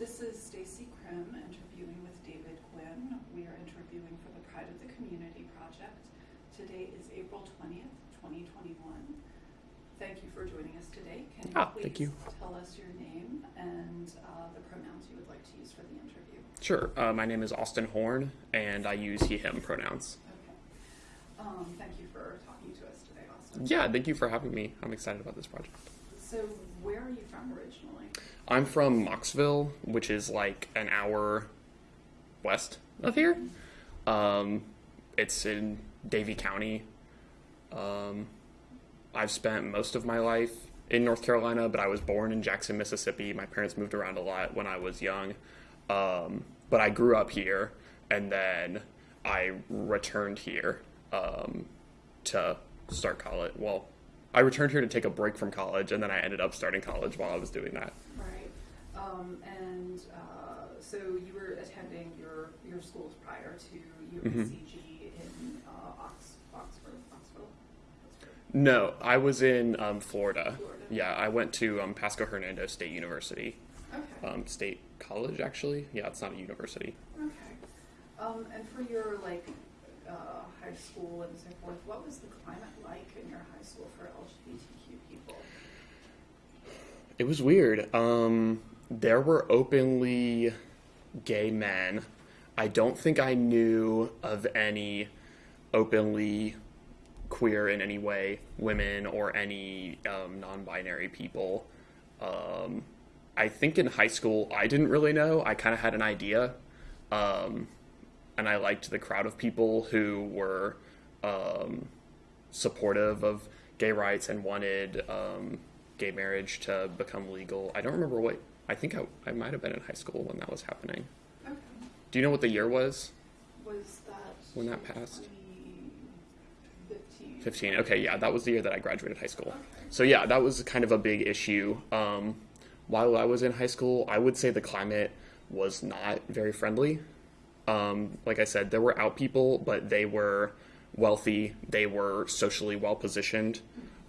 This is Stacy Krim interviewing with David Gwynn. We are interviewing for the Pride of the Community project. Today is April 20th, 2021. Thank you for joining us today. Can you Ah, please thank you. tell us your name and uh, the pronouns you would like to use for the interview? Sure. Uh, my name is Austin Horn, and I use he, him pronouns. Okay. Um, thank you for talking to us today, Austin. Yeah, thank you for having me. I'm excited about this project. So, where are you from originally? I'm from Mocksville, which is like an hour west of here. Um, it's in Davie County. Um, I've spent most of my life in North Carolina, but I was born in Jackson, Mississippi. My parents moved around a lot when I was young. Um, but I grew up here, and then I returned here um, to start college. Well, I returned here to take a break from college, and then I ended up starting college while I was doing that. Um, and uh, so you were attending your, your schools prior to Mm-hmm. UNCG in uh, Ox, Oxford, Oxville? Oxford. No, I was in um, Florida. Florida. Yeah, I went to um, Pasco Hernando State University, Okay. um, state college actually. Yeah, it's not a university. okay. Um, and for your like uh, high school and so forth, what was the climate like in your high school for LGBTQ people? It was weird. Um, there were openly gay men. I don't think I knew of any openly queer in any way women or any um, non-binary people. Um, I think in high school I didn't really know. I kind of had an idea, um, and I liked the crowd of people who were um, supportive of gay rights and wanted um, gay marriage to become legal. I don't remember what. I think I, I might have been in high school when that was happening. Okay. Do you know what the year was? Was that When that passed? 2015? 15. Okay, yeah, that was the year that I graduated high school. Okay. So yeah, that was kind of a big issue. Um, while I was in high school, I would say the climate was not very friendly. Um, like I said, there were out people, but they were wealthy. They were socially well positioned.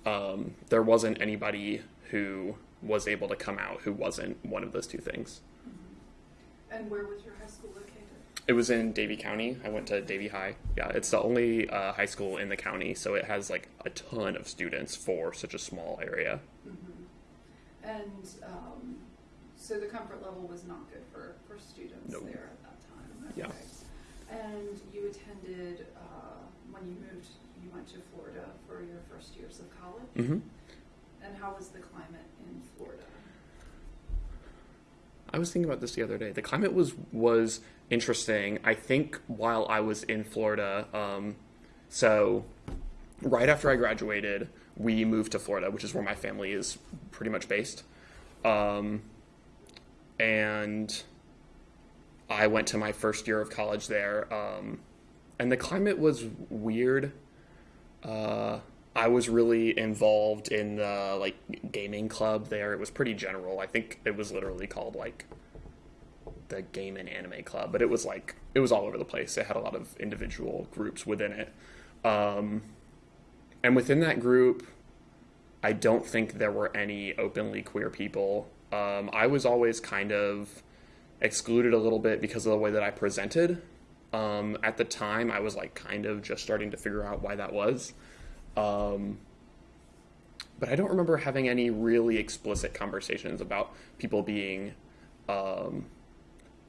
Um, there wasn't anybody who was able to come out who wasn't one of those two things. And where was your high school located? It was in Davie County. I went to Davie High. Yeah, it's the only uh, high school in the county, so it has like a ton of students for such a small area. And um, so the comfort level was not good for, for students No. there at that time. Yeah. And you attended, uh, when you moved, you went to Florida for your first years of college? hmm And how was the climate in Florida? I was thinking about this the other day. The climate was was interesting. I think while I was in Florida, um, so right after I graduated, we moved to Florida, which is where my family is pretty much based. Um, and I went to my first year of college there, um, and the climate was weird. Uh, I was really involved in the like gaming club there. It was pretty general. I think it was literally called like the Game and Anime Club, but it was like it was all over the place. It had a lot of individual groups within it, um, and within that group, I don't think there were any openly queer people. Um, I was always kind of excluded a little bit because of the way that I presented. Um, at the time, I was like kind of just starting to figure out why that was. Um, but I don't remember having any really explicit conversations about people being um,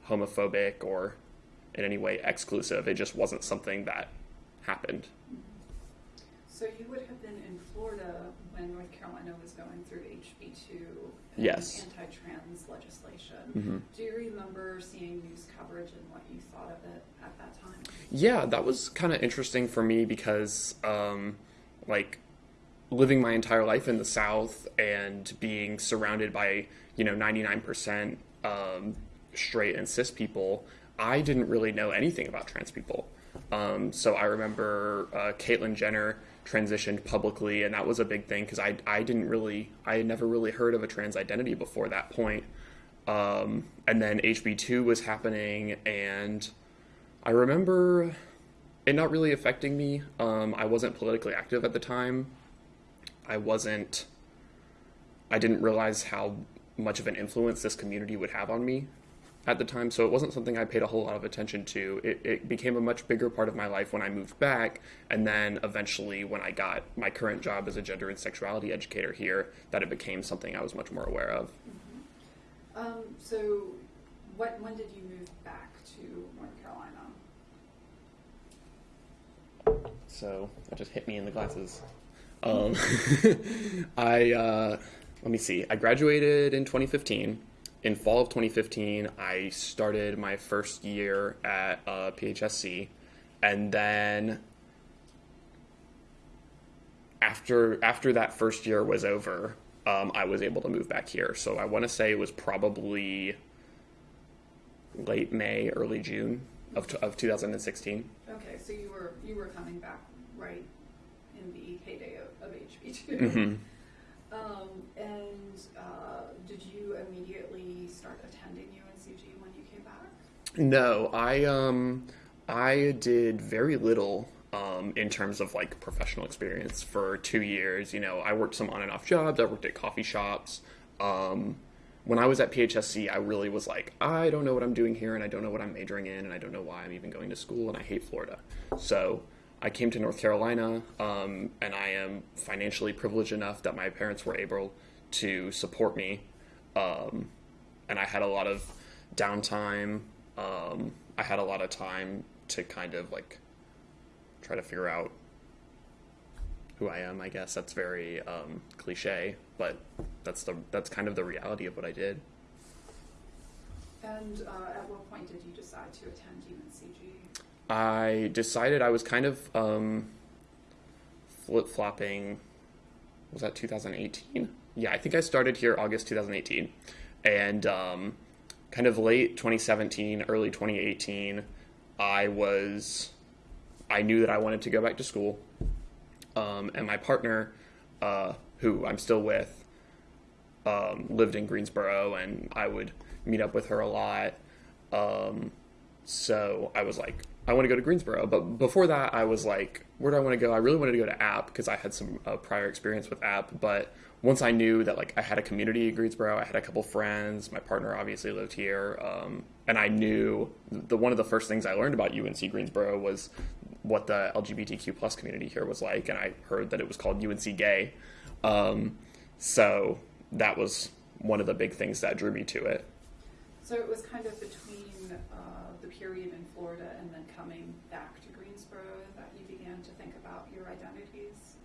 homophobic or in any way exclusive. It just wasn't something that happened. So you would have been in Florida when North Carolina was going through HB two and Yes. anti-trans legislation. Mhm. Do you remember seeing news coverage and what you thought of it at that time? Yeah, that was kind of interesting for me because, um, like, living my entire life in the South and being surrounded by, you know, 99% um, straight and cis people, I didn't really know anything about trans people. Um, so I remember uh, Caitlyn Jenner transitioned publicly, and that was a big thing because I, I didn't really, I had never really heard of a trans identity before that point. Um, and then HB2 was happening, and I remember it not really affecting me. Um, I wasn't politically active at the time. I wasn't. I didn't realize how much of an influence this community would have on me. at the time, so it wasn't something I paid a whole lot of attention to. It, it became a much bigger part of my life when I moved back, and then eventually when I got my current job as a gender and sexuality educator here, that it became something I was much more aware of. Um, so, what, when did you move back to North Carolina? So that just hit me in the glasses. Um, I uh, let me see. I graduated in 2015. In fall of 2015, I started my first year at uh, PHSC, and then after after that first year was over, um, I was able to move back here. So I want to say it was probably late May, early June of, of 2016. Okay, so you were, you were coming back right in the heyday of, of HB two. hmm Um, and, uh, did you immediately start attending UNCG when you came back? No, I um I did very little um in terms of like professional experience for 2 years. You know, I worked some on and off jobs, I worked at coffee shops. Um when I was at PHSC, I really was like, I don't know what I'm doing here and I don't know what I'm majoring in and I don't know why I'm even going to school and I hate Florida. So, I came to North Carolina um, and I am financially privileged enough that my parents were able to support me um, and I had a lot of downtime. Um, I had a lot of time to kind of like try to figure out who I am. I guess that's very um, cliche, but that's the that's kind of the reality of what I did. And, uh, at what point did you decide to attend UNCG? I decided I was kind of um, flip flopping. Was that 2018? Yeah, I think I started here August 2018, and um, kind of late 2017, early 2018, I was. I knew that I wanted to go back to school, um, and my partner, uh, who I'm still with, um, lived in Greensboro, and I would meet up with her a lot. Um, so I was like, I want to go to Greensboro. But before that, I was like, where do I want to go? I really wanted to go to App because I had some uh, prior experience with App. But once I knew that like I had a community in Greensboro, I had a couple friends. My partner obviously lived here, um, and I knew the one of the first things I learned about UNC Greensboro was what the LGBTQ plus community here was like, and I heard that it was called UNC Gay. Um, so that was one of the big things that drew me to it. So it was kind of between, uh, the period in Florida and then coming back to Greensboro that you began to think about your identities?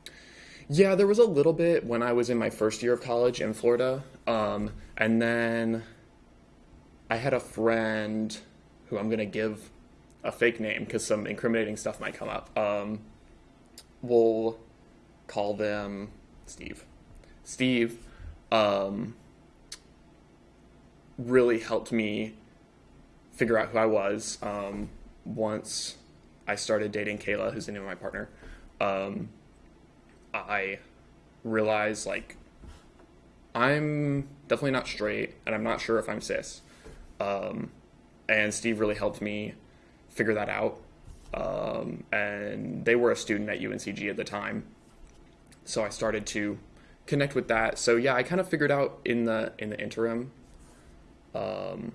Yeah, there was a little bit when I was in my first year of college in Florida. Um, and then I had a friend who I'm going to give a fake name because some incriminating stuff might come up. Um, we'll call them Steve. Steve um, really helped me figure out who I was um, once I started dating Kayla, who's the of my partner. Um, I realized like I'm definitely not straight, and I'm not sure if I'm cis. Um, and Steve really helped me figure that out. Um, and they were a student at UNCG at the time, so I started to connect with that. So yeah, I kind of figured out in the in the interim. Um,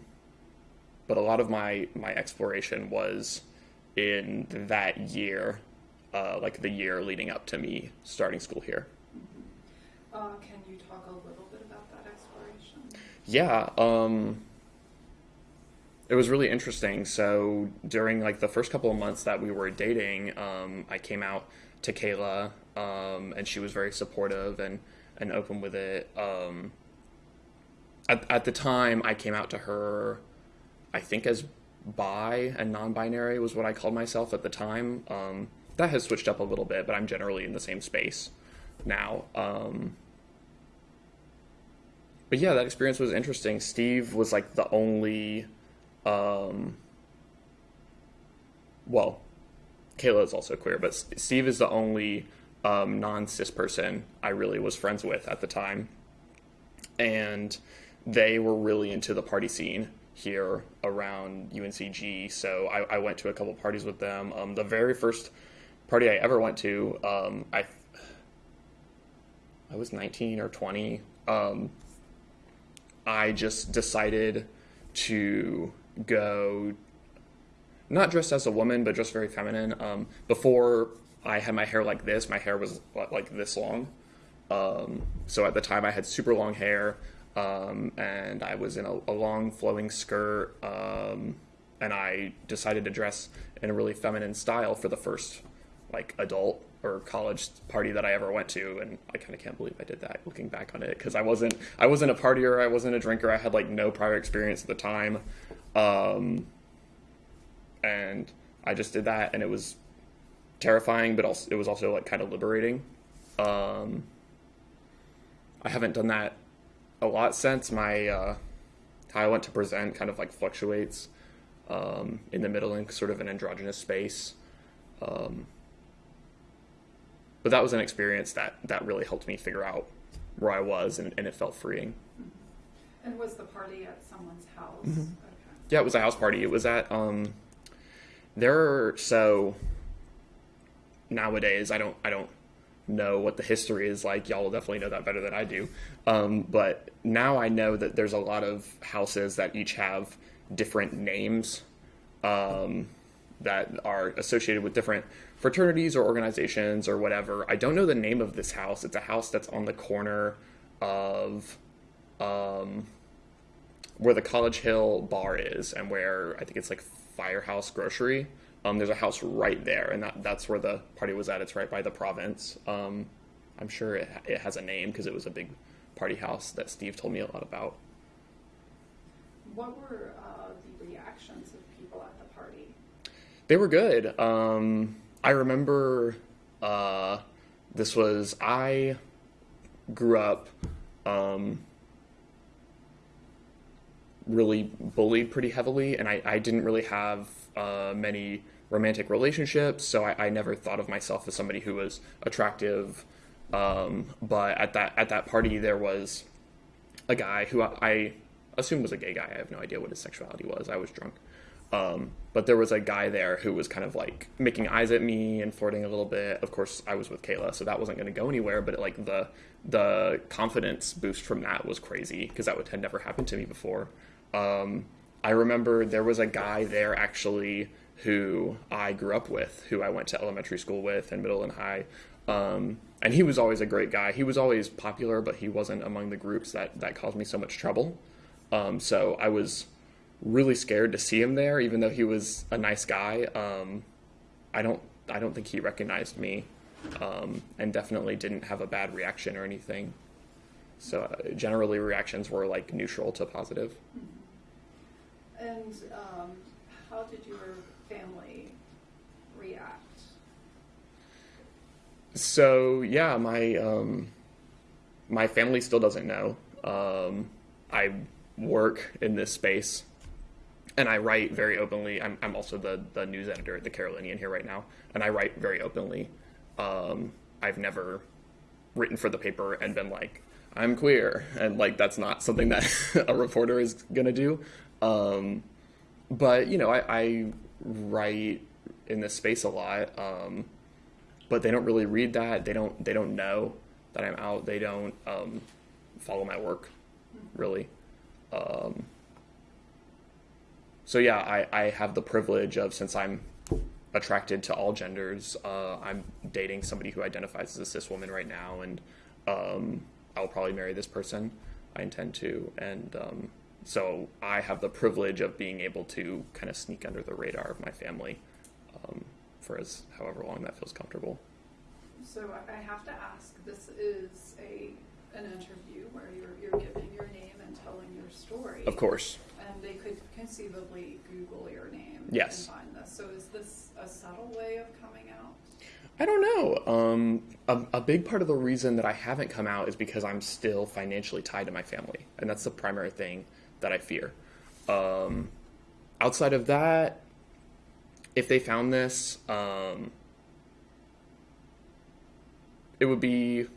but a lot of my my exploration was in that year, uh, like the year leading up to me starting school here. Uh, can you talk a little bit about that exploration? Yeah, um, it was really interesting. So during like the first couple of months that we were dating, um, I came out to Kayla, um, and she was very supportive and and open with it. Um, at at the time, I came out to her, I think as bi and non-binary was what I called myself at the time. Um, that has switched up a little bit, but I'm generally in the same space now. Um, but yeah, that experience was interesting. Steve was like the only, um, well, Kayla is also queer, but Steve is the only um, non cis person I really was friends with at the time. And they were really into the party scene here around UNCG. So I, I went to a couple parties with them. Um, the very first party I ever went to, um, I, I was 19 or 20. Um, I just decided to go not dressed as a woman, but just very feminine. Um, before I had my hair like this, my hair was like this long. Um, so at the time, I had super long hair, um, and I was in a, a long flowing skirt, um, and I decided to dress in a really feminine style for the first like adult or college party that I ever went to, and I kind of can't believe I did that. Looking back on it, because I wasn't I wasn't a partier, I wasn't a drinker, I had like no prior experience at the time. Um, and I just did that, and it was terrifying, but also it was also like kind of liberating. Um, I haven't done that a lot since my uh, how I went to present kind of like fluctuates um, in the middle in sort of an androgynous space. Um, but that was an experience that that really helped me figure out where I was, and, and it felt freeing. And was the party at someone's house? Mhm. Okay. Yeah, it was a house party. It was at um there are so nowadays I don't I don't know what the history is like. Y'all will definitely know that better than I do. Um, but now I know that there's a lot of houses that each have different names um, that are associated with different fraternities or organizations or whatever. I don't know the name of this house. It's a house that's on the corner of um, where the College Hill bar is and where I think it's like Firehouse Grocery. Um, there's a house right there, and that, that's where the party was at. It's right by the province. Um, I'm sure it, it has a name because it was a big party house that Steve told me a lot about. What were uh, the reactions of people at the party? They were good. Um, I remember uh, this was I grew up um, really bullied pretty heavily, and I, I didn't really have uh, many romantic relationships, so I, I never thought of myself as somebody who was attractive. Um, but at that at that party, there was a guy who I, I assumed was a gay guy. I have no idea what his sexuality was. I was drunk. Um, but there was a guy there who was kind of like making eyes at me and flirting a little bit. Of course, I was with Kayla, so that wasn't going to go anywhere. But like the the confidence boost from that was crazy because that would had never happened to me before. Um, I remember there was a guy there actually who I grew up with, who I went to elementary school with and middle and high. Um, and he was always a great guy. He was always popular, but he wasn't among the groups that that caused me so much trouble. Um, so I was really scared to see him there, even though he was a nice guy. Um, I don't I don't think he recognized me, um, and definitely didn't have a bad reaction or anything. So uh, generally, reactions were like neutral to positive. And um, how did your family react? So yeah, my um, my family still doesn't know. Um, I work in this space, and I write very openly. I'm, I'm also the the news editor at the Carolinian here right now, and I write very openly. Um, I've never written for the paper and been like, I'm queer, and like that's not something that a reporter is gonna do. Um, but you know, I, I write in this space a lot. Um, but they don't really read that. They don't. They don't know that I'm out. They don't um, follow my work, really. Um, so yeah, I, I have the privilege of since I'm attracted to all genders. Uh, I'm dating somebody who identifies as a cis woman right now, and um, I'll probably marry this person. I intend to, and um, so I have the privilege of being able to kind of sneak under the radar of my family um, for as however long that feels comfortable. So I- I have to ask. This is a an interview where you're you're giving your name and telling your story. Of course. And they could conceivably Google your name Yes. and find this. So is this a subtle way of coming out? I don't know. Um, a, a big part of the reason that I haven't come out is because I'm still financially tied to my family, and that's the primary thing that I fear. Um, outside of that, if they found this, um, it would be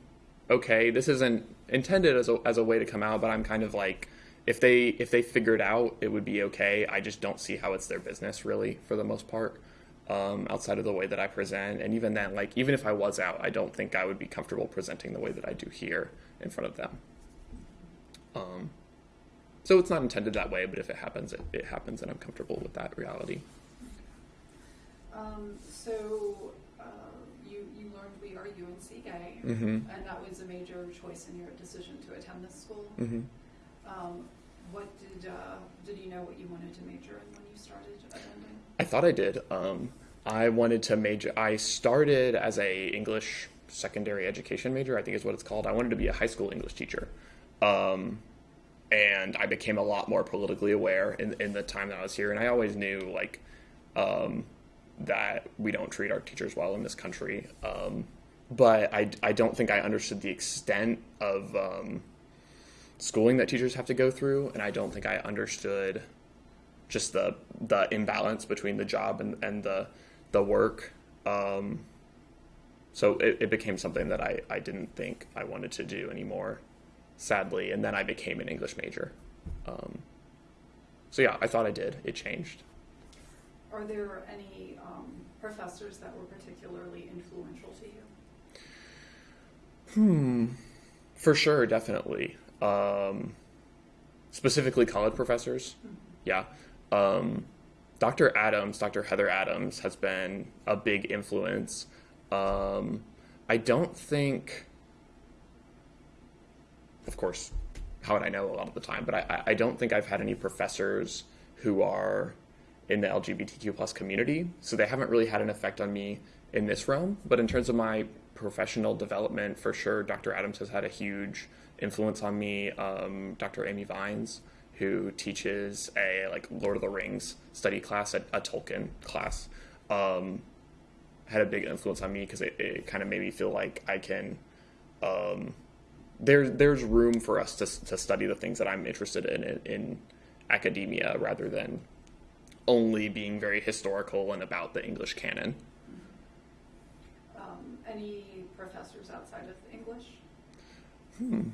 okay. This isn't intended as a as a way to come out, but I'm kind of like, if they if they figured out, it would be okay. I just don't see how it's their business really for the most part um, outside of the way that I present. And even then, like even if I was out, I don't think I would be comfortable presenting the way that I do here in front of them. Um, So it's not intended that way, but if it happens, it, it happens, and I'm comfortable with that reality. Um, so, uh, you, you learned we are UNC gay, Mm-hmm. and that was a major choice in your decision to attend this school. Mm-hmm. Um, what did, uh, did you know what you wanted to major in when you started attending? I thought I did. Um, I wanted to major. I started as a English secondary education major. I think is what it's called. I wanted to be a high school English teacher, um, and I became a lot more politically aware in in the time that I was here. And I always knew like um, that we don't treat our teachers well in this country. Um, but I, I don't think I understood the extent of um, schooling that teachers have to go through, and I don't think I understood just the the imbalance between the job and, and the the work. Um, so it, it became something that I, I didn't think I wanted to do anymore, sadly. And then I became an English major. Um, so yeah, I thought I did. It changed. Are there any, um, professors that were particularly influential to you? Hmm. For sure, definitely. Um, specifically, college professors. Yeah. Um, Dr. Adams, Dr. Heather Adams, has been a big influence. Um, I don't think, of course, how would I know a lot of the time, but I, I don't think I've had any professors who are in the LGBTQ plus community, so they haven't really had an effect on me in this realm. But in terms of my professional development, for sure, Dr. Adams has had a huge influence on me. Um, Dr. Amy Vines, who teaches a like Lord of the Rings study class, a, a Tolkien class, um, had a big influence on me because it, it kind of made me feel like I can. Um, there, there's room for us to, to study the things that I'm interested in, in in academia rather than only being very historical and about the English canon. Um, any professors outside of English? Hmm.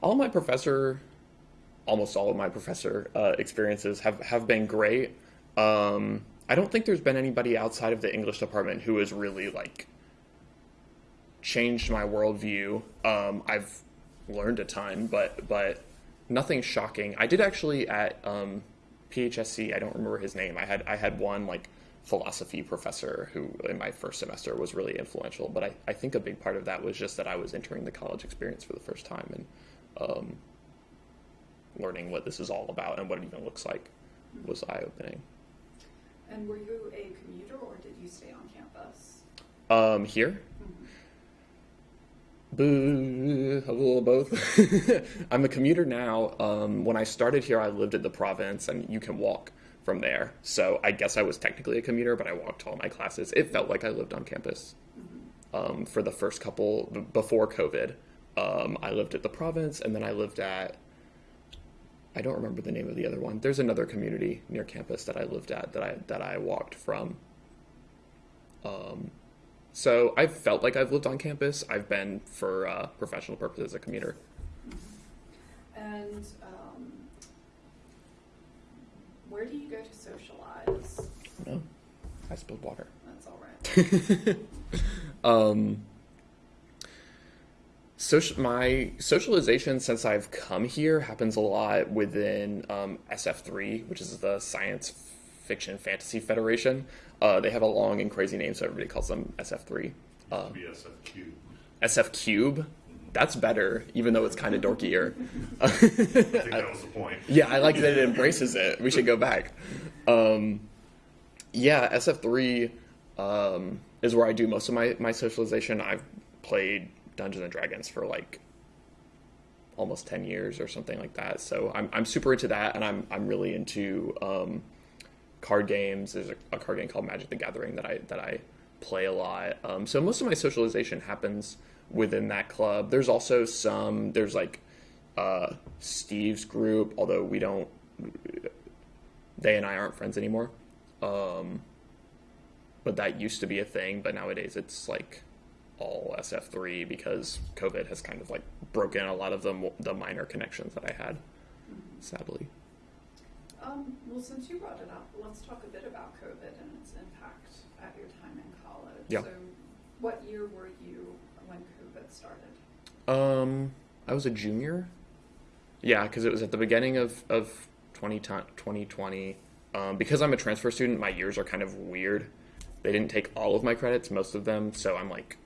All my professor, almost all of my professor uh, experiences have, have been great. Um, I don't think there's been anybody outside of the English department who has really like changed my worldview. Um, I've learned a ton, but but nothing shocking. I did actually at um, PHSC. I don't remember his name. I had I had one like philosophy professor who in my first semester was really influential. But I, I think a big part of that was just that I was entering the college experience for the first time and um, learning what this is all about and what it even looks like was eye opening. And were you a commuter or did you stay on campus? Um, here, Boo, a little of both. I'm a commuter now. Um, when I started here, I lived at the province, and you can walk from there. So I guess I was technically a commuter, but I walked to all my classes. It felt like I lived on campus um, for the first couple before COVID. Um, I lived at the province, and then I lived at. I don't remember the name of the other one. There's another community near campus that I lived at that I that I walked from. Um, so I've felt like I've lived on campus. I've been for uh, professional purposes a commuter. And um, where do you go to socialize? No, I spilled water. That's all right. um, social, my socialization since I've come here happens a lot within um, SF3, which is the Science Fiction Fantasy Federation. Uh, they have a long and crazy name, so everybody calls them SF3. Uh, BSFQ. SF Cube. That's better, even though it's kind of dorkier. I think that was the point. Yeah, I like that it embraces it. We should go back. Um, yeah, SF3 um, is where I do most of my, my socialization. I've played Dungeons and Dragons for like almost 10 years or something like that. So I'm, I'm super into that, and I'm, I'm really into um, card games. There's a, a card game called Magic the Gathering that I, that I play a lot. Um, so most of my socialization happens within that club. There's also some, there's like uh, Steve's group, although we don't, they and I aren't friends anymore. Um, but that used to be a thing, but nowadays it's like all SF3 because COVID has kind of like broken a lot of the, the minor connections that I had, sadly. Um, well, since you brought it up, let's talk a bit about COVID and its impact at your time in college. Yeah. So, what year were you when COVID started? Um, I was a junior. Yeah, because it was at the beginning of of 20, 2020. Um, because I'm a transfer student, my years are kind of weird. They didn't take all of my credits, most of them, so I'm like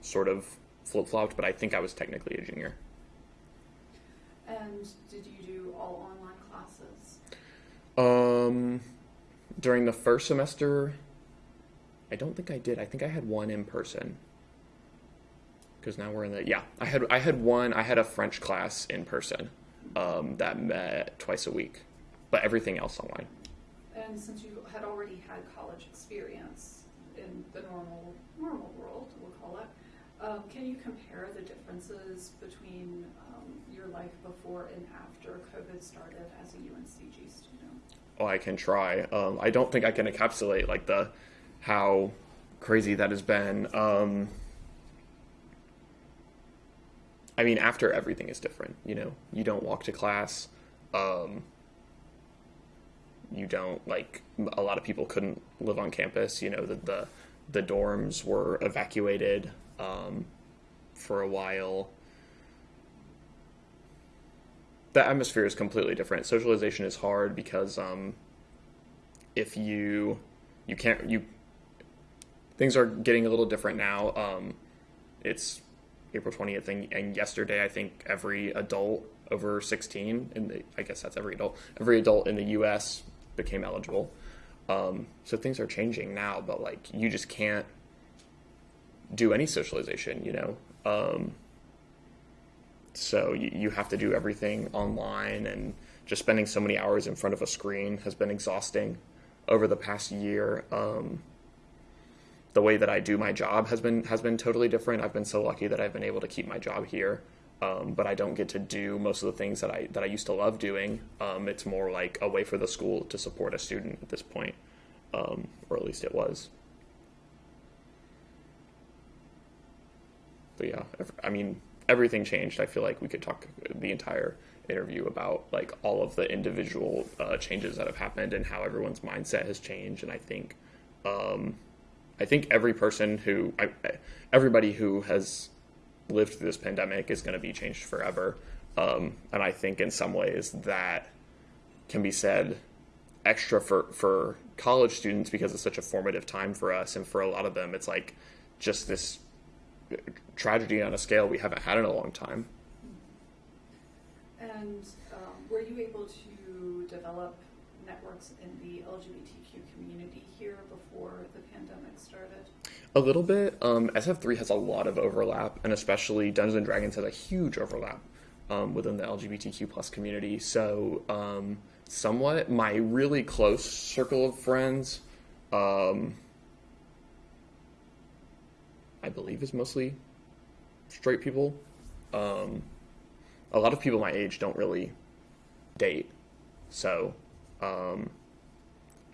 sort of flip flopped. But I think I was technically a junior. And did you do all online classes? Um, during the first semester, I don't think I did. I think I had one in person. Because now we're in the yeah. I had I had one. I had a French class in person um, that met twice a week, but everything else online. And since you had already had college experience in the normal normal world, we'll call it, um, can you compare the differences between um, your life before and after COVID started as a UNCG student? Oh, I can try. Um, I don't think I can encapsulate like the how crazy that has been. Um, I mean, after everything is different. You know, you don't walk to class. Um, you don't like a lot of people couldn't live on campus. You know, the the, the dorms were evacuated um, for a while. The atmosphere is completely different. Socialization is hard because um, if you you can't you things are getting a little different now. Um, it's April 20th, and, and yesterday, I think every adult over 16, and I guess that's every adult, every adult in the U.S. became eligible. Um, so things are changing now, but like you just can't do any socialization, you know. Um, so you, you have to do everything online, and just spending so many hours in front of a screen has been exhausting over the past year. Um, the way that I do my job has been has been totally different. I've been so lucky that I've been able to keep my job here, um, but I don't get to do most of the things that I that I used to love doing. Um, it's more like a way for the school to support a student at this point, um, or at least it was. But yeah, I mean everything changed. I feel like we could talk the entire interview about like all of the individual uh, changes that have happened and how everyone's mindset has changed. And I think. Um, I think every person who, I, everybody who has lived through this pandemic is going to be changed forever. Um, and I think in some ways that can be said extra for, for college students because it's such a formative time for us. And for a lot of them, it's like just this tragedy on a scale we haven't had in a long time. And um, were you able to develop networks in the LGBTQ community here before the pandemic started? A little bit. Um, SF3 has a lot of overlap, and especially Dungeons and Dragons has a huge overlap um, within the LGBTQ plus community. So, um, somewhat, my really close circle of friends, um, I believe, is mostly straight people. Um, a lot of people my age don't really date, so um,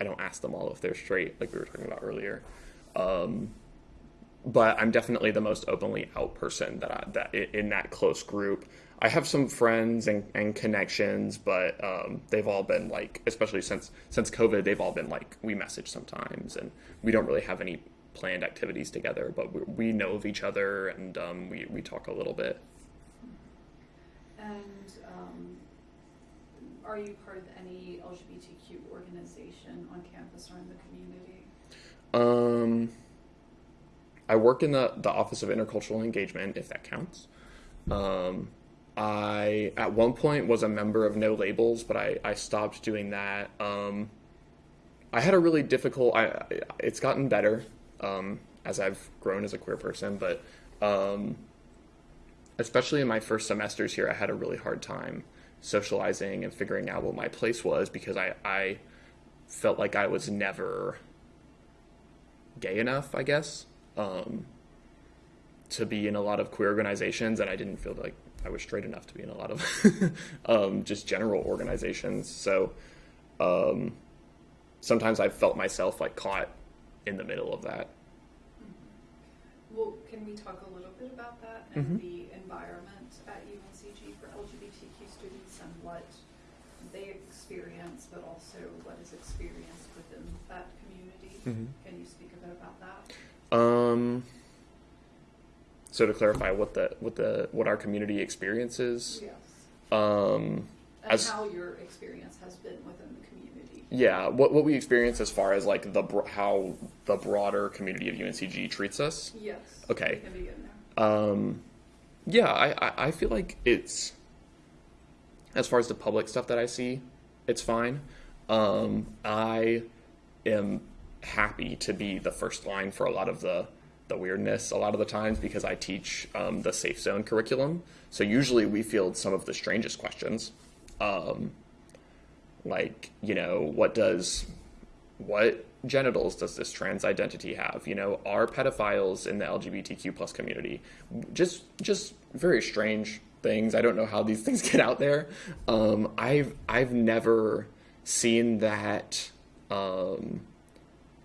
I don't ask them all if they're straight, like we were talking about earlier. Um, but I'm definitely the most openly out person that I, that in that close group. I have some friends and, and connections, but um, they've all been like, especially since since COVID, they've all been like we message sometimes, and we don't really have any planned activities together, but we, we know of each other and um, we we talk a little bit. And um, are you part of any LGBTQ organization on campus or in the community? Um, I work in the, the Office of Intercultural Engagement, if that counts. Um, I, at one point, was a member of No Labels, but I, I stopped doing that. Um, I had a really difficult, I, I, it's gotten better um, as I've grown as a queer person, but um, especially in my first semesters here, I had a really hard time socializing and figuring out what my place was because I, I felt like I was never gay enough, I guess, um, to be in a lot of queer organizations, and I didn't feel like I was straight enough to be in a lot of um, just general organizations. So um, sometimes I felt myself like caught in the middle of that. Well, can we talk a little bit about that and Mhm. the environment at UNCG for LGBTQ students and what they experience, but also what is experienced within that community? Mhm. Can you speak a bit about that? Um, So to clarify, what the what the what our community experiences. Yes. Um, And As- how your experience has been within the community. Yeah, what what we experience as far as like the how the broader community of UNCG treats us. Yes. Okay. We can begin there. Um, yeah, I, I, I feel like it's as far as the public stuff that I see, it's fine. Um, I am happy to be the first line for a lot of the the weirdness a lot of the times because I teach um, the safe zone curriculum. So usually we field some of the strangest questions, um, like you know what does what genitals does this trans identity have? You know are pedophiles in the lgbtq plus community? Just just very strange things. I don't know how these things get out there. Um, i've i've never seen that um,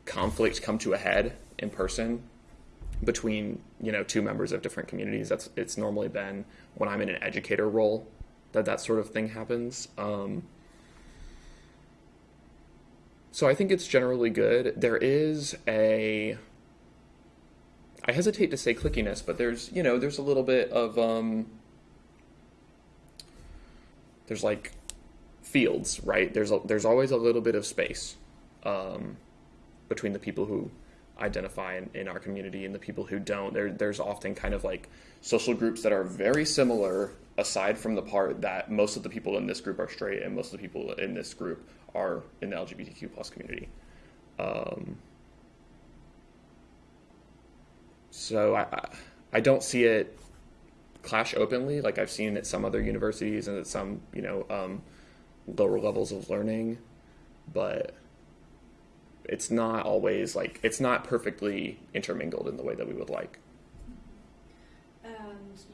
conflict come to a head in person between you know two members of different communities. That's it's normally been when i'm in an educator role that that sort of thing happens. Um, so I think it's generally good. There is a I hesitate to say clickiness, but there's you know there's a little bit of um there's like fields, right? There's a, there's always a little bit of space um, between the people who identify in, in our community and the people who don't. There there's often kind of like social groups that are very similar aside from the part that most of the people in this group are straight and most of the people in this group are in the LGBTQ plus community. Um, so I, I don't see it clash openly like I've seen at some other universities and at some you know um, lower levels of learning, but it's not always like it's not perfectly intermingled in the way that we would like. And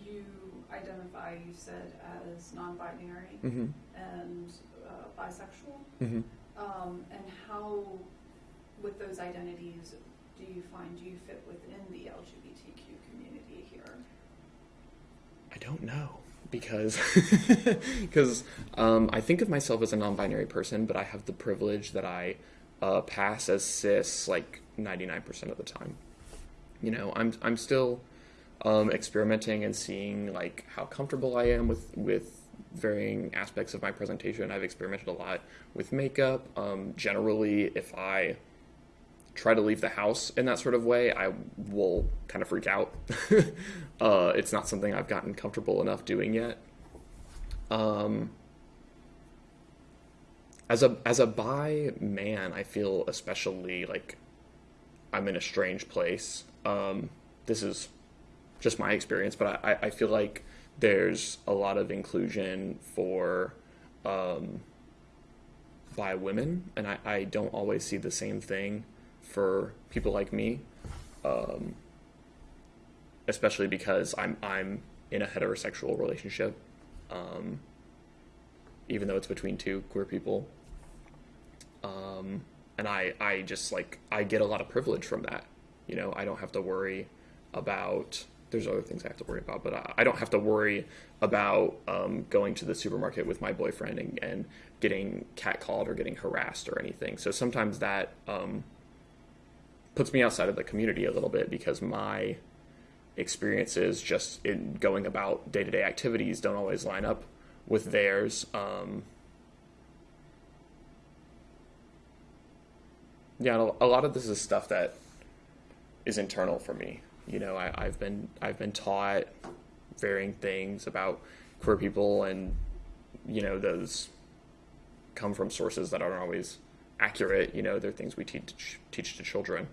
you identify, you said, as non-binary Mm-hmm. and uh, bisexual. Mm-hmm. Um, and how, with those identities, do you find do you fit within the LGBTQ community here? I don't know because because um, I think of myself as a non-binary person, but I have the privilege that I uh, pass as cis like ninety nine percent of the time. You know, I'm I'm still um, experimenting and seeing like how comfortable I am with with varying aspects of my presentation. I've experimented a lot with makeup. Um, generally, if I try to leave the house in that sort of way, I will kind of freak out. uh, it's not something I've gotten comfortable enough doing yet. Um, as a as a bi man, I feel especially like I'm in a strange place. Um, this is just my experience, but I, I feel like there's a lot of inclusion for um, bi women, and I, I don't always see the same thing for people like me, um, especially because I'm I'm in a heterosexual relationship, um, even though it's between two queer people. Um, and I I just like I get a lot of privilege from that. You know, I don't have to worry about. There's other things I have to worry about, but I, I don't have to worry about um, going to the supermarket with my boyfriend and, and getting catcalled or getting harassed or anything. So sometimes that um, puts me outside of the community a little bit because my experiences just in going about day to day activities don't always line up with theirs. Um, yeah, a lot of this is stuff that is internal for me. You know, I, I've been I've been taught varying things about queer people, and you know those come from sources that aren't always accurate. You know, they're things we teach teach to children.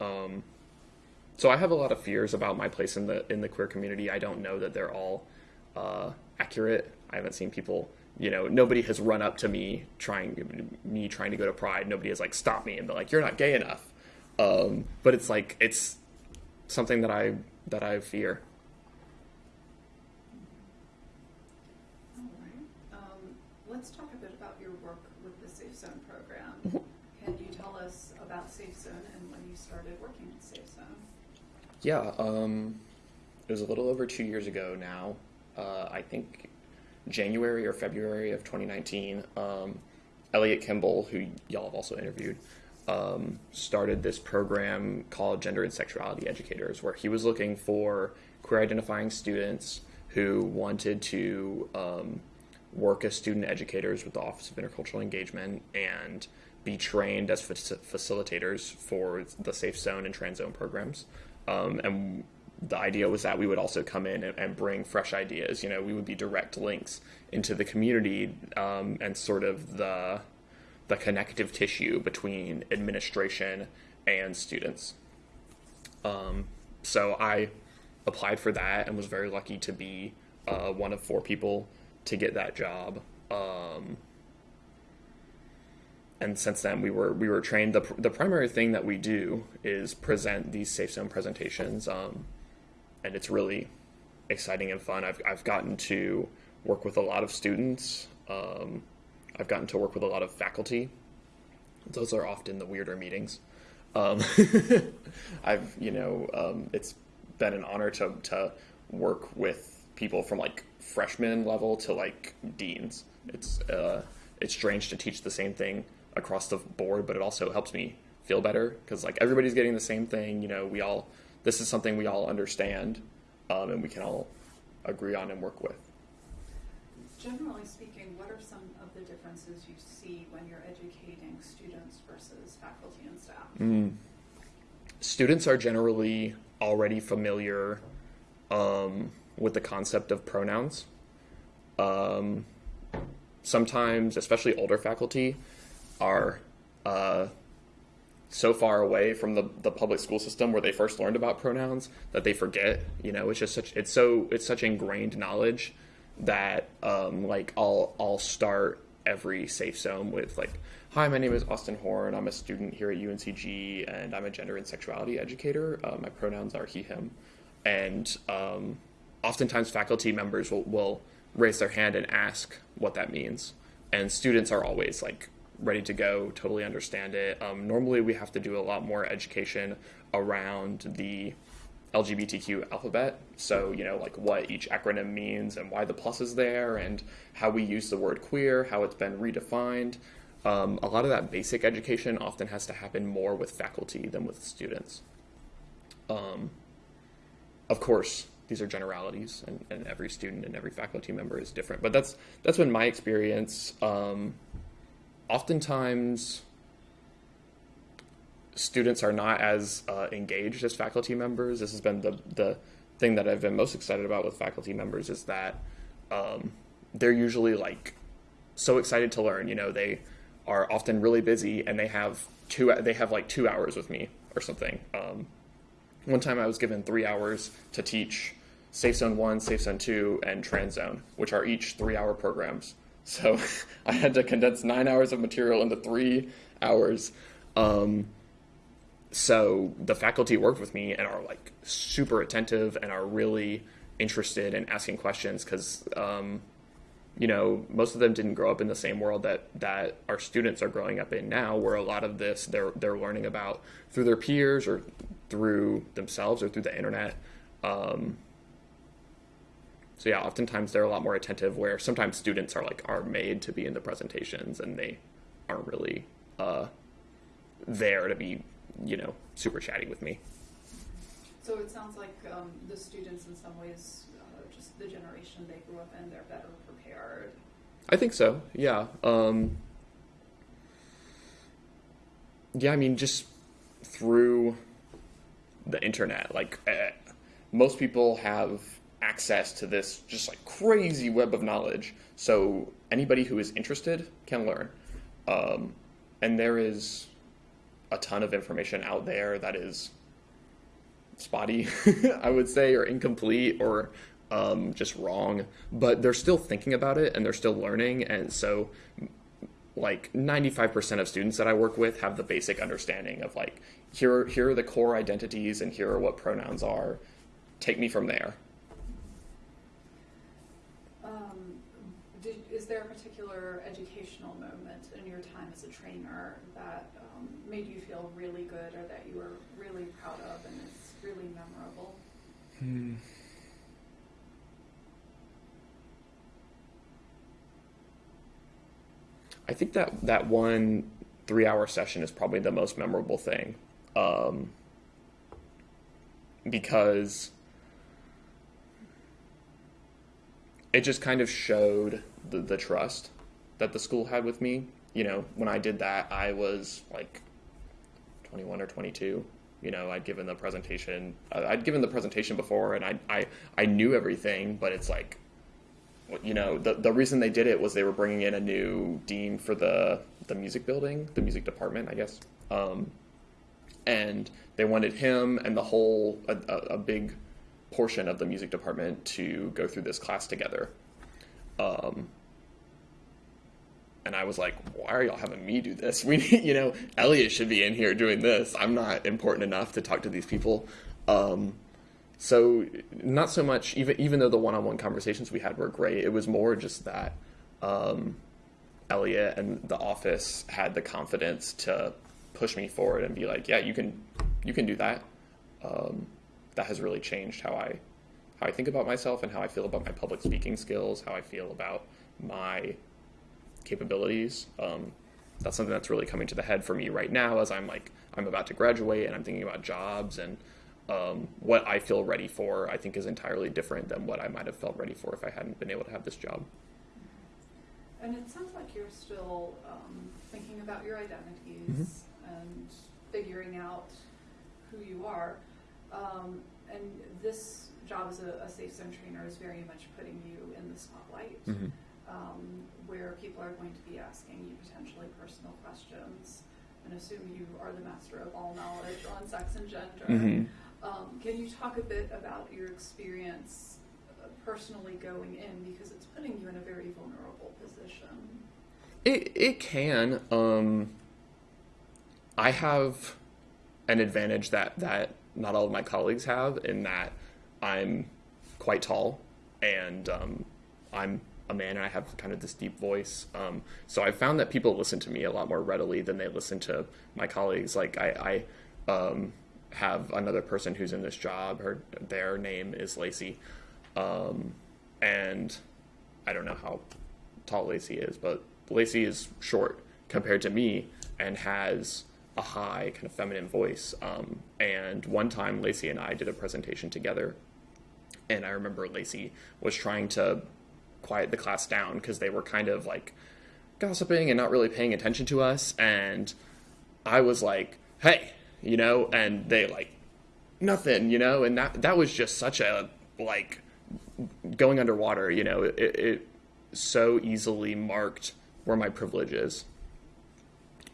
Um, so I have a lot of fears about my place in the in the queer community. I don't know that they're all uh, accurate. I haven't seen people. You know, nobody has run up to me trying me trying to go to Pride. Nobody has like stopped me and been like, "You're not gay enough." Um, but it's like it's something that I that I fear. All right. Um, let's talk a bit about your work with the Safe Zone program. Mhm. Can you tell us about Safe Zone and when you started working at Safe Zone? Yeah, um, it was a little over two years ago now. Uh, I think January or February of 2019. Um, Elliot Kimball, who y'all have also interviewed, um, started this program called Gender and Sexuality Educators, where he was looking for queer identifying students who wanted to um, work as student educators with the Office of Intercultural Engagement and be trained as fac- facilitators for the Safe Zone and Trans Zone programs. Um, and the idea was that we would also come in and, and bring fresh ideas. You know, we would be direct links into the community um, and sort of the the connective tissue between administration and students. Um, so I applied for that and was very lucky to be uh, one of four people to get that job. Um, and since then, we were we were trained. the The primary thing that we do is present these safe zone presentations, um, and it's really exciting and fun. I've I've gotten to work with a lot of students. Um, I've gotten to work with a lot of faculty. Those are often the weirder meetings. Um, I've, you know, um, it's been an honor to, to work with people from like freshman level to like deans. It's, uh, it's strange to teach the same thing across the board, but it also helps me feel better because like everybody's getting the same thing. You know, we all, this is something we all understand um, and we can all agree on and work with. Generally speaking, what are some differences you see when you're educating students versus faculty and staff? Mm. Students are generally already familiar um, with the concept of pronouns. Um, sometimes, especially older faculty, are uh, so far away from the, the public school system where they first learned about pronouns that they forget. You know, it's just such it's so it's such ingrained knowledge that um, like I'll I'll start every safe zone with like, "Hi, my name is Austin Horn. I'm a student here at UNCG, and I'm a gender and sexuality educator. Uh, my pronouns are he/him." And um, oftentimes, faculty members will, will raise their hand and ask what that means, and students are always like ready to go, totally understand it. Um, normally, we have to do a lot more education around the LGBTQ alphabet. So, you know, like what each acronym means and why the plus is there and how we use the word queer, how it's been redefined. Um, a lot of that basic education often has to happen more with faculty than with students. Um, of course, these are generalities, and, and, every student and every faculty member is different. But that's that's been my experience. Um, oftentimes, students are not as uh, engaged as faculty members. This has been the the thing that I've been most excited about with faculty members is that um, they're usually like so excited to learn. You know, they are often really busy and they have two they have like two hours with me or something. Um, one time I was given three hours to teach Safe Zone One, Safe Zone Two, and Trans Zone, which are each three hour programs. So I had to condense nine hours of material into three hours. Um, so the faculty worked with me and are like super attentive and are really interested in asking questions because um, you know most of them didn't grow up in the same world that that our students are growing up in now where a lot of this they're they're learning about through their peers or through themselves or through the internet. Um, so yeah oftentimes they're a lot more attentive where sometimes students are like are made to be in the presentations and they aren't really uh, there to be you know, super chatty with me. So it sounds like um, the students, in some ways, uh, just the generation they grew up in, they're better prepared. I think so. Yeah. Um, yeah. I mean, just through the internet, like uh, most people have access to this just like crazy web of knowledge. So anybody who is interested can learn. Um, and there is a ton of information out there that is spotty, I would say, or incomplete or um, just wrong. But they're still thinking about it and they're still learning. And so, like 95% of students that I work with have the basic understanding of like, here, here are the core identities and here are what pronouns are. Take me from there. Um, did, is there a particular educational moment in your time as a trainer that um, made you feel really good or that you were really proud of and it's really memorable? Hmm. I think that that one three hour session is probably the most memorable thing. Um, because it just kind of showed the, the trust that the school had with me. You know, when I did that, I was like 21 or 22. You know, I'd given the presentation. uh, I'd given the presentation before, and I I I knew everything, but it's like, you know, the the reason they did it was they were bringing in a new dean for the the music building, the music department, I guess. Um, and they wanted him and the whole a, a, a big portion of the music department to go through this class together. Um, and I was like, why are y'all having me do this? We, you know, Elliot should be in here doing this. I'm not important enough to talk to these people. Um, so not so much, even even though the one-on-one conversations we had were great, it was more just that um, Elliot and the office had the confidence to push me forward and be like, yeah, you can, you can do that. Um, that has really changed how I, how I think about myself and how I feel about my public speaking skills, how I feel about my capabilities. Um, that's something that's really coming to the head for me right now as I'm like I'm about to graduate and I'm thinking about jobs and um, what I feel ready for. I think is entirely different than what I might have felt ready for if I hadn't been able to have this job. And it sounds like you're still um, thinking about your identities and figuring out who you are. Um, and this job as a, a safe zone trainer is very much putting you in the spotlight, Mm-hmm. Um, where people are going to be asking you potentially personal questions and assume you are the master of all knowledge on sex and gender. Mm-hmm. Um, can you talk a bit about your experience uh, personally going in because it's putting you in a very vulnerable position? It it can. Um, I have an advantage that that not all of my colleagues have in that I'm quite tall and um, I'm a man and I have kind of this deep voice. Um, so I found that people listen to me a lot more readily than they listen to my colleagues. Like I, I um, have another person who's in this job. Her their name is Lacey, um, and I don't know how tall Lacey is, but Lacey is short compared to me and has a high kind of feminine voice. Um, and one time, Lacey and I did a presentation together, and I remember Lacey was trying to quiet the class down because they were kind of like gossiping and not really paying attention to us. And I was like, "Hey," you know, and they like nothing, you know, and that that was just such a like going underwater, you know, it, it so easily marked where my privilege is.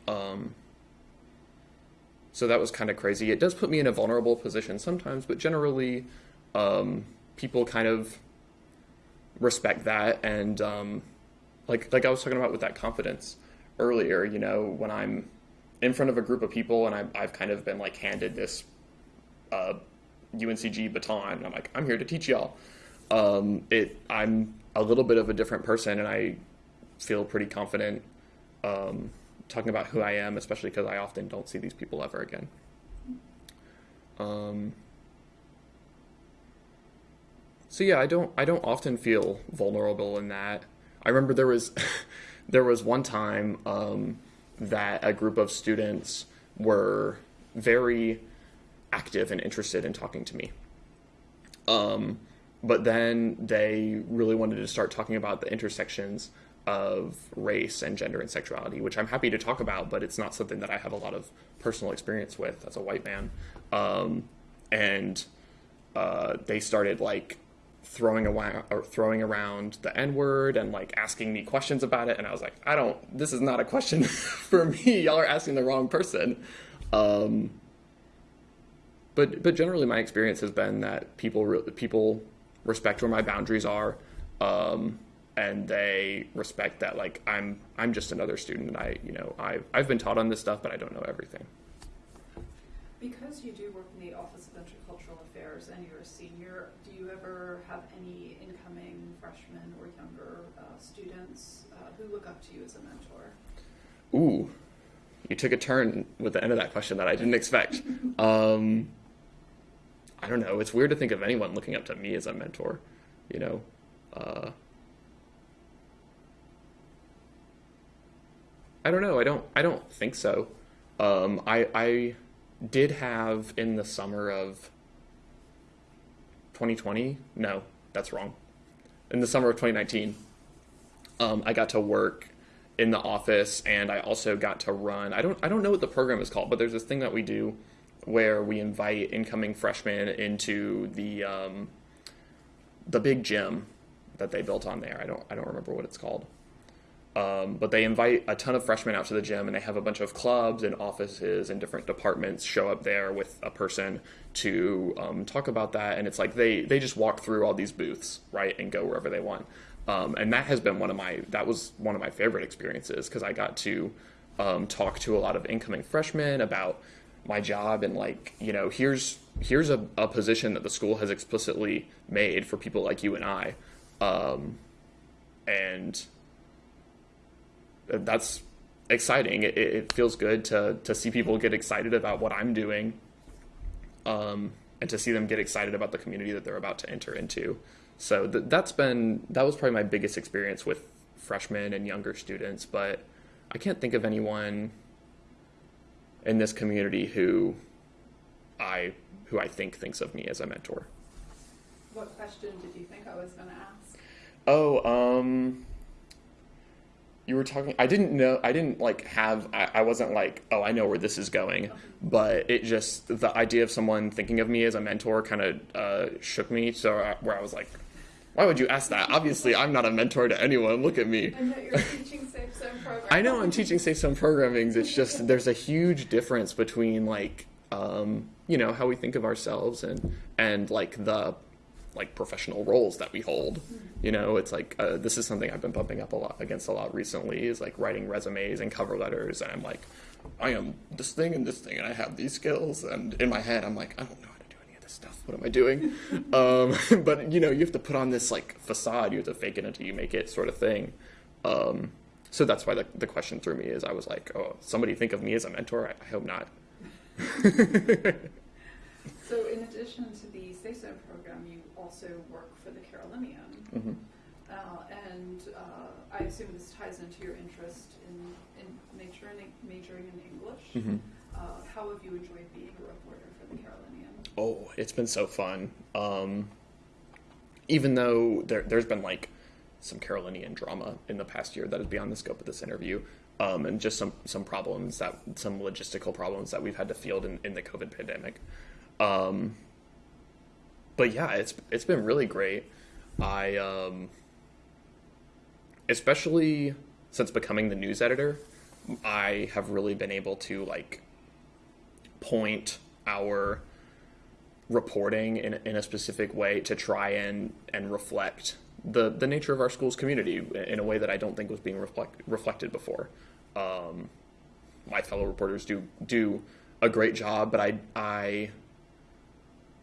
Um, so that was kind of crazy. It does put me in a vulnerable position sometimes, but generally, um, people kind of respect that. And um, like like I was talking about with that confidence earlier, you know, when I'm in front of a group of people and I, I've kind of been like handed this uh, UNCG baton, and I'm like, I'm here to teach y'all. Um, it I'm a little bit of a different person, and I feel pretty confident um, talking about who I am, especially because I often don't see these people ever again. Um, so yeah, I don't I don't often feel vulnerable in that. I remember there was there was one time um, that a group of students were very active and interested in talking to me. Um, but then they really wanted to start talking about the intersections of race and gender and sexuality, which I'm happy to talk about, but it's not something that I have a lot of personal experience with as a white man. Um, and uh, they started like throwing around throwing around the N word and like asking me questions about it, and I was like, I don't. This is not a question for me. Y'all are asking the wrong person. Um, but but generally, my experience has been that people re- people respect where my boundaries are. Um, and they respect that like I'm I'm just another student and I you know I've I've been taught on this stuff but I don't know everything. Because you do work in the Office of Intercultural Affairs and you're a senior, do you ever have any incoming freshmen or younger uh, students uh, who look up to you as a mentor? Ooh, you took a turn with the end of that question that I didn't expect. Um, I don't know. It's weird to think of anyone looking up to me as a mentor. You know. Uh, I don't know. I don't. I don't think so. Um, I I did have in the summer of 2020. No, that's wrong. In the summer of 2019, um, I got to work in the office, and I also got to run. I don't. I don't know what the program is called, but there's this thing that we do where we invite incoming freshmen into the um, the big gym that they built on there. I don't. I don't remember what it's called. Um, but they invite a ton of freshmen out to the gym and they have a bunch of clubs and offices and different departments show up there with a person to um, talk about that. And it's like they they just walk through all these booths right and go wherever they want. Um, and that has been one of my that was one of my favorite experiences because i got to um, talk to a lot of incoming freshmen about my job and like you know here's here's a, a position that the school has explicitly made for people like you and i. Um, and that's exciting. It, it feels good to to see people get excited about what I'm doing, um, and to see them get excited about the community that they're about to enter into. So th- that's been that was probably my biggest experience with freshmen and younger students. But I can't think of anyone in this community who I who I think thinks of me as a mentor. What question did you think I was going to ask? Oh, um, you were talking. I didn't know. I didn't like have. I, I wasn't like, oh, I know where this is going. But it just the idea of someone thinking of me as a mentor kind of uh, shook me. So I, where I was like, why would you ask that? Obviously, I'm not a mentor to anyone. Look at me. I know you're teaching Safe Zone program. I know I'm teaching Safe Zone programming. It's just there's a huge difference between like um, you know how we think of ourselves and and like the like professional roles that we hold. You know, it's like uh, this is something I've been bumping up a lot against a lot recently. Is like writing resumes and cover letters, and I'm like, I am this thing and this thing, and I have these skills, and in my head I'm like, I don't know how to do any of this stuff. What am I doing? um, but you know, you have to put on this like facade. You have to fake it until you make it, sort of thing. Um, so that's why the, the question threw me is I was like, oh, somebody think of me as a mentor? I, I hope not. So in addition to the Safe Zone program, you also work for the Carolinian. Mhm. Uh, and uh, I assume this ties into your interest in, in nature and majoring in English. Mhm. Uh, how have you enjoyed being a reporter for the Carolinian? Oh, it's been so fun. Um, even though there, there's been like some Carolinian drama in the past year that is beyond the scope of this interview, um, and just some some problems that some logistical problems that we've had to field in, in the COVID pandemic. Um, but yeah, it's it's been really great. I um, especially since becoming the news editor, I have really been able to like point our reporting in, in a specific way to try and, and reflect the, the nature of our school's community in a way that I don't think was being reflect, reflected before. Um, my fellow reporters do do a great job, but I, I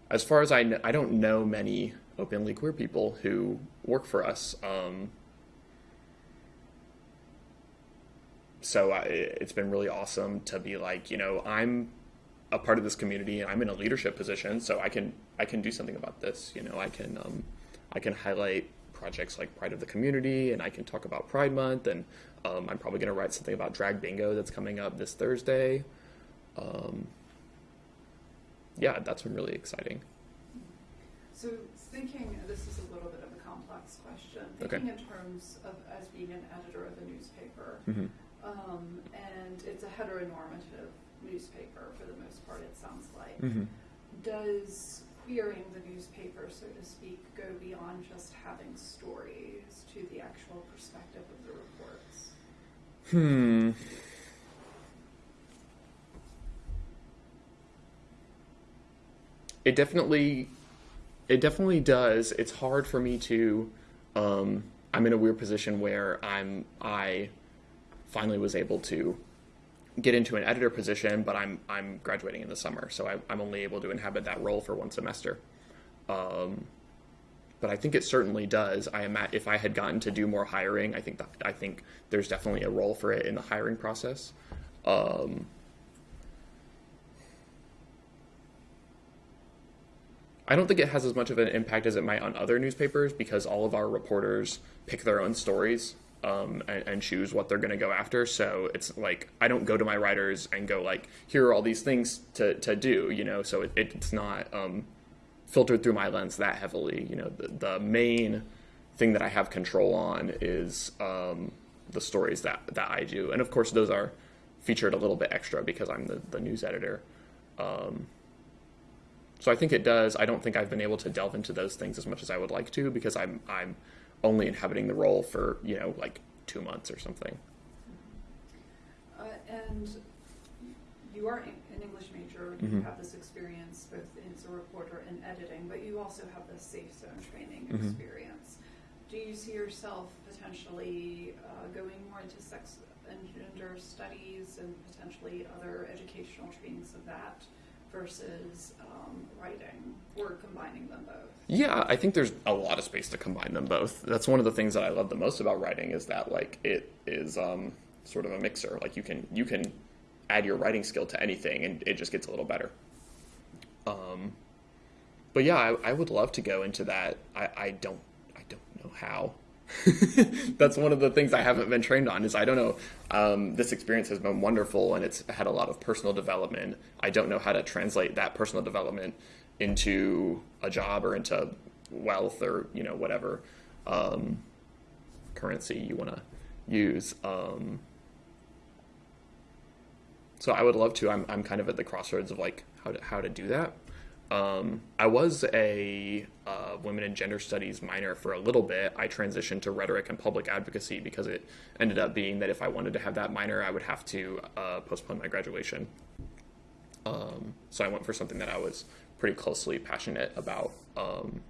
as far as I I don't know many openly queer people who work for us. Um, so I, it's been really awesome to be like, you know, I'm a part of this community and I'm in a leadership position, so I can I can do something about this. You know, I can um, I can highlight projects like Pride of the Community, and I can talk about Pride Month, and um, I'm probably going to write something about Drag Bingo that's coming up this Thursday. Um, yeah, that's been really exciting. So thinking, this is a little bit of a complex question, Okay. thinking in terms of as being an editor of a newspaper, Mm-hmm. um, and it's a heteronormative newspaper for the most part, it sounds like. Mm-hmm. Does queering the newspaper, so to speak, go beyond just having stories to the actual perspective of the reports? Hmm. It definitely, it definitely does. It's hard for me to. Um, I'm in a weird position where I'm. I finally was able to get into an editor position, but I'm I'm graduating in the summer, so I, I'm only able to inhabit that role for one semester. Um, but I think it certainly does. I am at, if I had gotten to do more hiring, I think that I think there's definitely a role for it in the hiring process. Um, I don't think it has as much of an impact as it might on other newspapers because all of our reporters pick their own stories um, and, and choose what they're going to go after. So it's like I don't go to my writers and go like, here are all these things to, to do, you know. So it, it's not um, filtered through my lens that heavily. You know, the, the main thing that I have control on is um, the stories that that I do, and of course those are featured a little bit extra because I'm the, the news editor. Um, so I think it does. I don't think I've been able to delve into those things as much as I would like to because I'm I'm only inhabiting the role for you know like two months or something. Uh, and you are an English major, you Mhm. have this experience both as a reporter and editing, but you also have this Safe Zone training Mhm. experience. Do you see yourself potentially uh, going more into sex and gender studies and potentially other educational trainings of that versus um, writing or combining them both? Yeah, I think there's a lot of space to combine them both. That's one of the things that I love the most about writing is that like it is um, sort of a mixer. Like you can you can add your writing skill to anything and it just gets a little better. Um, but yeah, I, I would love to go into that. I, I don't I don't know how. That's one of the things I haven't been trained on is I don't know. Um, this experience has been wonderful and it's had a lot of personal development. I don't know how to translate that personal development into a job or into wealth or you know whatever um, currency you want to use. Um, so I would love to. I'm I'm kind of at the crossroads of like how to how to do that. Um, I was a uh, women and gender studies minor for a little bit. I transitioned to rhetoric and public advocacy because it ended up being that if I wanted to have that minor, I would have to uh, postpone my graduation. Um, so I went for something that I was pretty closely passionate about. Um,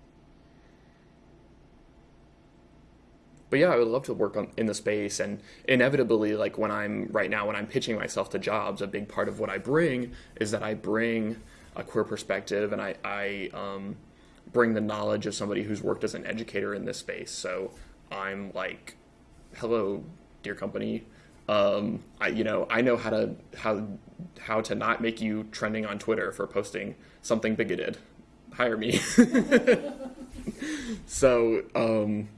but yeah, I would love to work on in the space and inevitably, like when I'm right now, when I'm pitching myself to jobs, a big part of what I bring is that I bring a queer perspective and I, I um, bring the knowledge of somebody who's worked as an educator in this space. So I'm like, hello, dear company. Um, I, you know, I know how to how how to not make you trending on Twitter for posting something bigoted. Hire me. so um,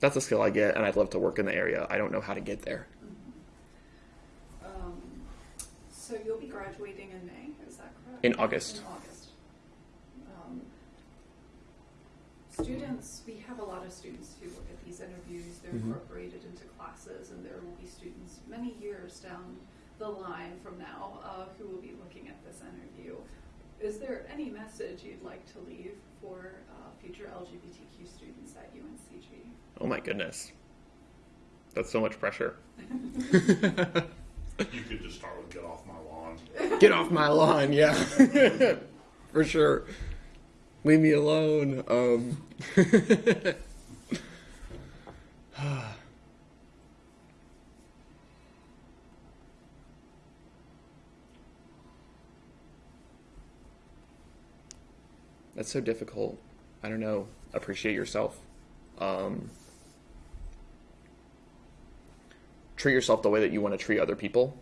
that's a skill I get, and I'd love to work in the area. I don't know how to get there. Um, so you'll be graduating in May, is that correct? In August. In August. Um, students, we have a lot of students who look at these interviews, they're Mhm. incorporated into classes, and there will be students many years down the line from now uh, who will be looking at this interview. Is there any message you'd like to leave for uh, future LGBTQ students at UNCG? Oh my goodness, that's so much pressure. You could just start with get off my lawn. Get off my lawn, yeah, for sure. Leave me alone. Um, that's so difficult. I don't know. Appreciate yourself. Um, treat yourself the way that you want to treat other people.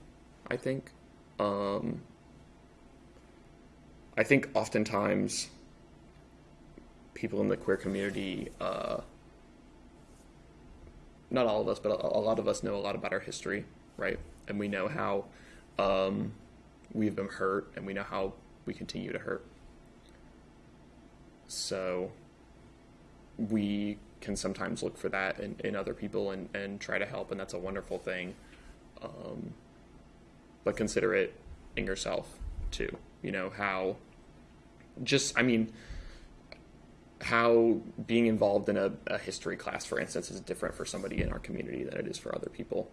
I think. Um, I think oftentimes people in the queer community, uh, not all of us, but a, lot of us know a lot about our history, right? And we know how um, we've been hurt, and we know how we continue to hurt. So we can sometimes look for that in, in other people and, and try to help, and that's a wonderful thing. Um, but consider it in yourself too. You know, how just, I mean, how being involved in a, a history class, for instance, is different for somebody in our community than it is for other people.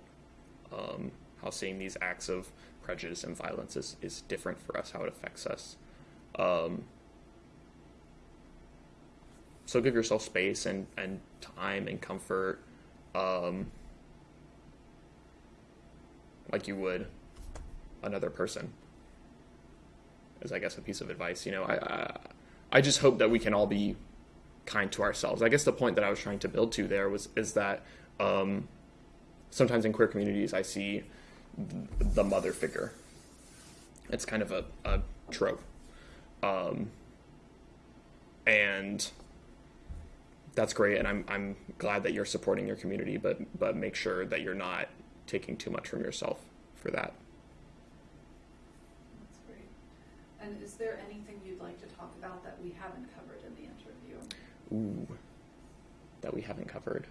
Um, how seeing these acts of prejudice and violence is, is different for us, how it affects us. Um, so give yourself space and, and time and comfort um, like you would another person is i guess a piece of advice you know? I, I i just hope that we can all be kind to ourselves. I guess the point that i was trying to build to there was is that um, sometimes in queer communities i see the mother figure. It's kind of a, a trope. Um, and that's great, and I'm I'm glad that you're supporting your community, but but make sure that you're not taking too much from yourself for that. That's great. And is there anything you'd like to talk about that we haven't covered in the interview? Ooh, that we haven't covered.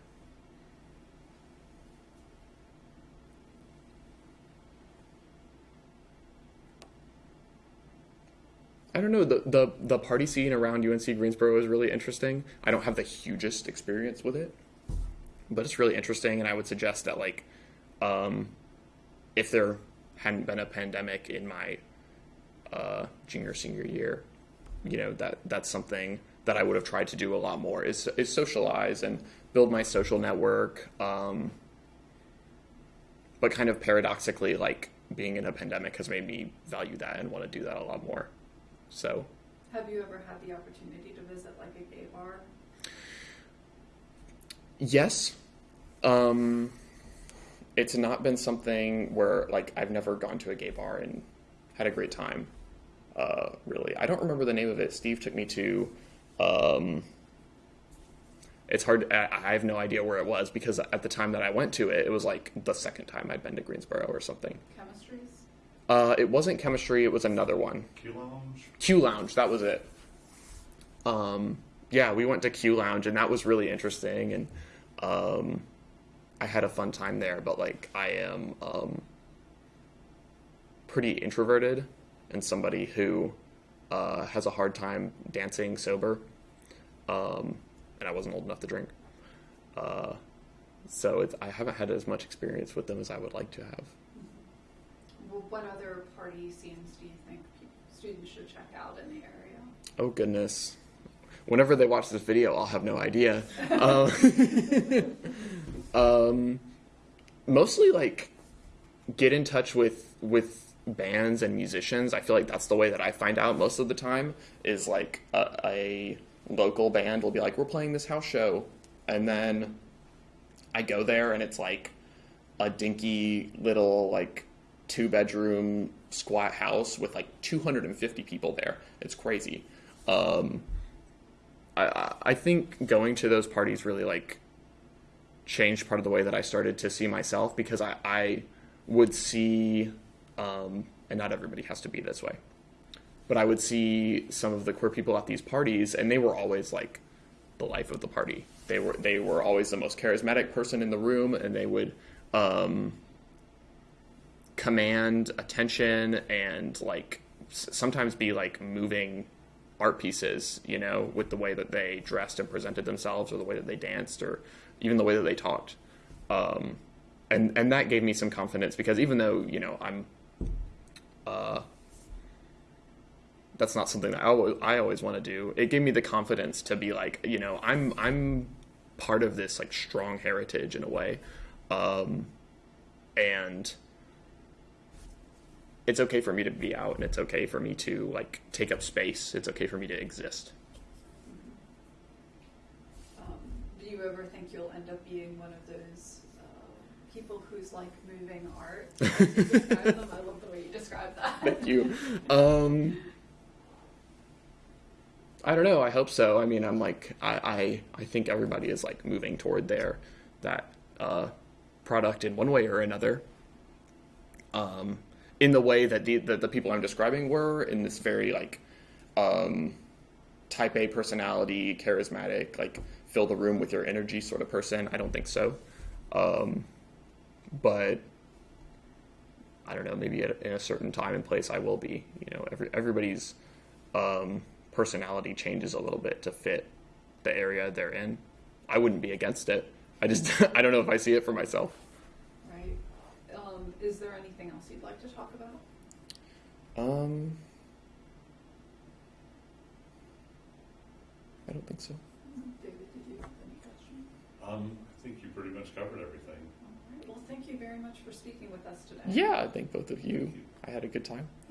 I don't know the, the the party scene around UNC Greensboro is really interesting. I don't have the hugest experience with it, but it's really interesting, and I would suggest that like, um, if there hadn't been a pandemic in my uh, junior senior year, you know that that's something that I would have tried to do a lot more is is socialize and build my social network. Um, but kind of paradoxically, like being in a pandemic has made me value that and want to do that a lot more. So Have you ever had the opportunity to visit like a gay bar? yes, um, it's not been something where like I've never gone to a gay bar and had a great time. Uh, really, I don't remember the name of it. Steve took me to. Um, it's hard. I I have no idea where it was because at the time that I went to it, it was like the second time I'd been to Greensboro or something. Chemistries? Uh, it wasn't chemistry. It was another one. Q Lounge? Q Lounge. That was it. Um, yeah, we went to Q Lounge, and that was really interesting, and um, I had a fun time there. But like, I am um, pretty introverted, and somebody who uh, has a hard time dancing sober, um, and I wasn't old enough to drink. Uh, so it's, I haven't had as much experience with them as I would like to have. What other party scenes do you think students should check out in the area? Oh goodness. Whenever they watch this video, I'll have no idea. um, um, mostly like get in touch with with bands and musicians. I feel like that's the way that I find out most of the time is like a, a local band will be like, "We're playing this house show," and then I go there and it's like a dinky little like two bedroom squat house with like 250 people there. It's crazy. Um, I- I think going to those parties really like changed part of the way that I started to see myself because I, I would see, um, and not everybody has to be this way, but I would see some of the queer people at these parties, and they were always like the life of the party. They were they were always the most charismatic person in the room, and they would um, command attention and like sometimes be like moving art pieces, you know, with the way that they dressed and presented themselves, or the way that they danced, or even the way that they talked. Um, and and that gave me some confidence because even though you know I'm, uh, that's not something that I always, I always want to do. It gave me the confidence to be like, you know, I'm I'm part of this like strong heritage in a way, um, and it's okay for me to be out and it's okay for me to like take up space it's okay for me to exist Um, do you ever think you'll end up being one of those uh, people who's like moving art? As you describe them? I love the way you describe that. thank you um i don't know i hope so i mean i'm like i i, I think everybody is like moving toward their that uh product in one way or another um in the way that the that the people i'm describing were in this very like um type A personality, charismatic, like fill the room with your energy sort of person. I don't think so. Um, but I don't know. Maybe at, in a certain time and place, I will be. You know, every everybody's um, personality changes a little bit to fit the area they're in. I wouldn't be against it. I just I don't know if I see it for myself. Right. Um, is there anything else you'd like to talk about? Um, I don't think so. David, did you have any questions? Um, I think you pretty much covered everything. All right. Well, thank you very much for speaking with us today. Yeah, I think both of you. I had a good time. Thank